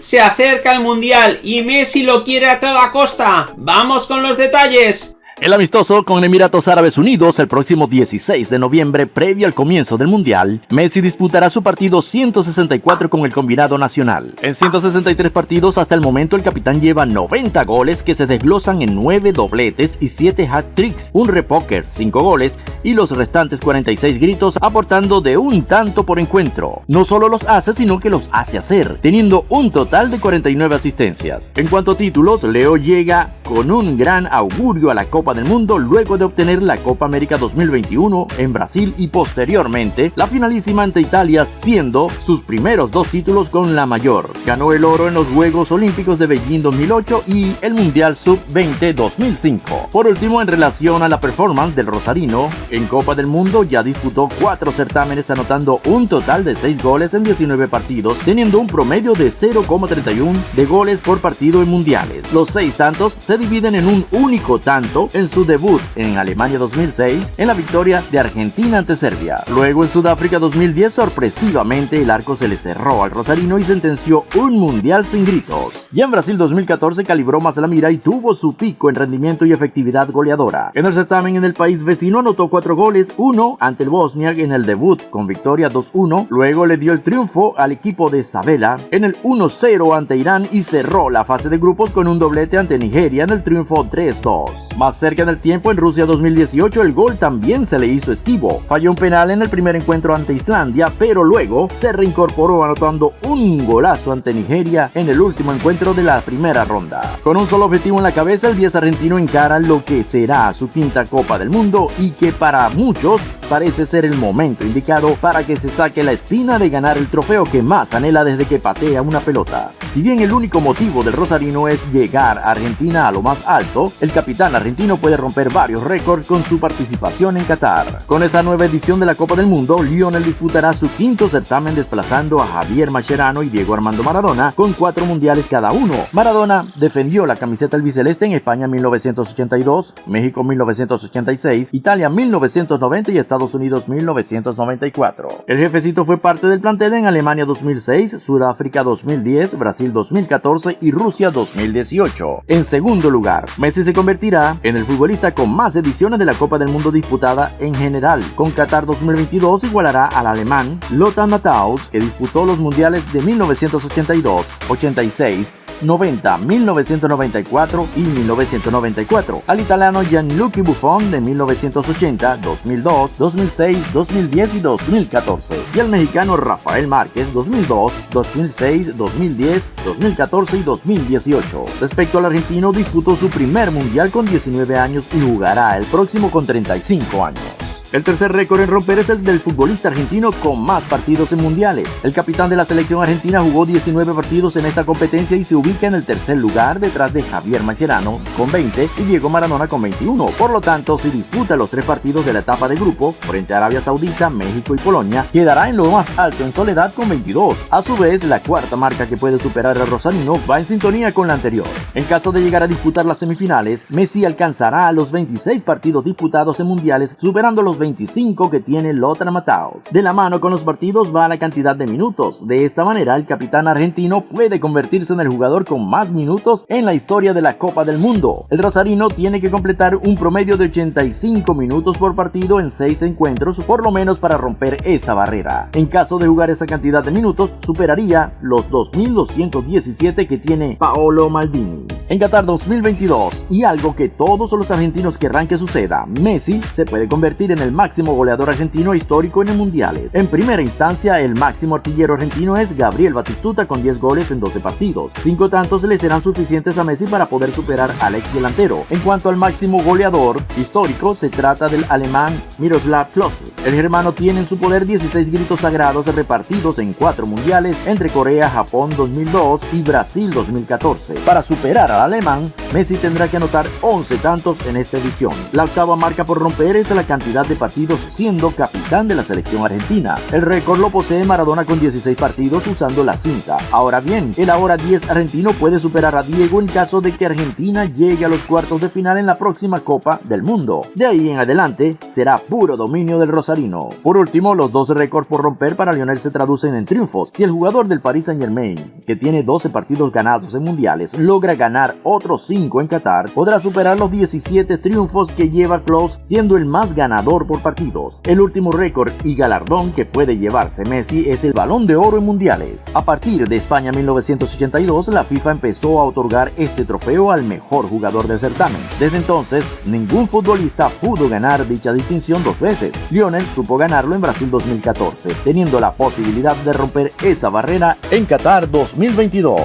Se acerca el Mundial y Messi lo quiere a toda costa. ¡Vamos con los detalles! El amistoso con Emiratos Árabes Unidos el próximo 16 de noviembre, previo al comienzo del Mundial, Messi disputará su partido 164 con el combinado nacional. En 163 partidos hasta el momento el capitán lleva 90 goles que se desglosan en 9 dobletes y 7 hat-tricks, un repoker, 5 goles y los restantes 46 gritos aportando de un tanto por encuentro. No solo los hace sino que los hace hacer, teniendo un total de 49 asistencias. En cuanto a títulos, Leo llega con un gran augurio a la Copa del Mundo luego de obtener la Copa América 2021 en Brasil y posteriormente la finalísima ante Italia siendo sus primeros dos títulos con la mayor. Ganó el oro en los Juegos Olímpicos de Beijing 2008 y el Mundial Sub-20 2005. Por último, en relación a la performance del Rosarino, en Copa del Mundo ya disputó cuatro certámenes anotando un total de 6 goles en 19 partidos, teniendo un promedio de 0,31 de goles por partido en mundiales. Los seis tantos se dividen en un único tanto en su debut en Alemania 2006 en la victoria de Argentina ante Serbia. Luego en Sudáfrica 2010 sorpresivamente el arco se le cerró al Rosarino y sentenció un mundial sin gritos. Y en Brasil 2014 calibró más la mira y tuvo su pico en rendimiento y efectividad goleadora. En el certamen en el país vecino anotó cuatro goles, uno ante el Bosniak en el debut con victoria 2-1, luego le dio el triunfo al equipo de Sabela en el 1-0 ante Irán y cerró la fase de grupos con un doblete ante Nigeria en el triunfo 3-2. Más cerca del tiempo, en Rusia 2018, el gol también se le hizo esquivo. Falló un penal en el primer encuentro ante Islandia, pero luego se reincorporó anotando un golazo ante Nigeria en el último encuentro de la primera ronda. Con un solo objetivo en la cabeza, el 10 argentino encara lo que será su quinta Copa del Mundo y que para muchos parece ser el momento indicado para que se saque la espina de ganar el trofeo que más anhela desde que patea una pelota. Si bien el único motivo del Rosarino es llegar a Argentina a lo más alto, el capitán argentino puede romper varios récords con su participación en Qatar. Con esa nueva edición de la Copa del Mundo, Lionel disputará su quinto certamen desplazando a Javier Mascherano y Diego Armando Maradona con cuatro mundiales cada uno. Maradona defendió la camiseta albiceleste en España 1982, México 1986, Italia 1990 y Estados Unidos 1994. El jefecito fue parte del plantel en Alemania 2006, Sudáfrica 2010, Brasil 2014 y Rusia 2018. En segundo lugar, Messi se convertirá en el futbolista con más ediciones de la Copa del Mundo disputada en general. Con Qatar 2022 igualará al alemán Lothar Matthaus, que disputó los mundiales de 1982, 86, 90, 1994 y 1994, al italiano Gianluigi Buffon de 1980, 2002, 2006, 2010 y 2014, y al mexicano Rafael Márquez 2002, 2006, 2010, 2014 y 2018. Respecto al argentino, disputó su primer mundial con 19 años y jugará el próximo con 35 años. El tercer récord en romper es el del futbolista argentino con más partidos en mundiales. El capitán de la selección argentina jugó 19 partidos en esta competencia y se ubica en el tercer lugar detrás de Javier Mascherano con 20 y Diego Maradona con 21. Por lo tanto, si disputa los tres partidos de la etapa de grupo frente a Arabia Saudita, México y Polonia, quedará en lo más alto en soledad con 22. A su vez, la cuarta marca que puede superar a Rosalino va en sintonía con la anterior. En caso de llegar a disputar las semifinales, Messi alcanzará a los 26 partidos disputados en mundiales, superando los 25 que tiene Lothar Matthaus. De la mano con los partidos va la cantidad de minutos. De esta manera, el capitán argentino puede convertirse en el jugador con más minutos en la historia de la Copa del Mundo. El rosarino tiene que completar un promedio de 85 minutos por partido en 6 encuentros, por lo menos para romper esa barrera. En caso de jugar esa cantidad de minutos, superaría los 2.217 que tiene Paolo Maldini. En Qatar 2022, y algo que todos los argentinos querrán que suceda, Messi se puede convertir en el máximo goleador argentino histórico en el mundiales. En primera instancia, el máximo artillero argentino es Gabriel Batistuta con 10 goles en 12 partidos. Cinco tantos le serán suficientes a Messi para poder superar al ex delantero. En cuanto al máximo goleador histórico, se trata del alemán Miroslav Klose. El germano tiene en su poder 16 gritos sagrados repartidos en cuatro mundiales entre Corea, Japón 2002 y Brasil 2014. Para superar al alemán, Messi tendrá que anotar 11 tantos en esta edición. La octava marca por romper es la cantidad de partidos siendo capitán de la selección argentina. El récord lo posee Maradona con 16 partidos usando la cinta. Ahora bien, el ahora 10 argentino puede superar a Diego en caso de que Argentina llegue a los cuartos de final en la próxima Copa del Mundo. De ahí en adelante será puro dominio del Rosarino. Por último, los dos récords por romper para Lionel se traducen en triunfos. Si el jugador del Paris Saint Germain, que tiene 12 partidos ganados en mundiales, logra ganar otros 5 en Qatar, podrá superar los 17 triunfos que lleva Klaus siendo el más ganador por partidos. El último récord y galardón que puede llevarse Messi es el balón de oro en mundiales. A partir de España 1982, la FIFA empezó a otorgar este trofeo al mejor jugador del certamen. Desde entonces, ningún futbolista pudo ganar dicha distinción dos veces. Lionel supo ganarlo en Brasil 2014, teniendo la posibilidad de romper esa barrera en Qatar 2022.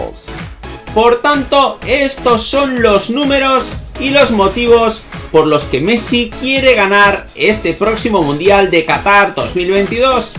Por tanto, estos son los números y los motivos por los que Messi quiere ganar este próximo Mundial de Qatar 2022.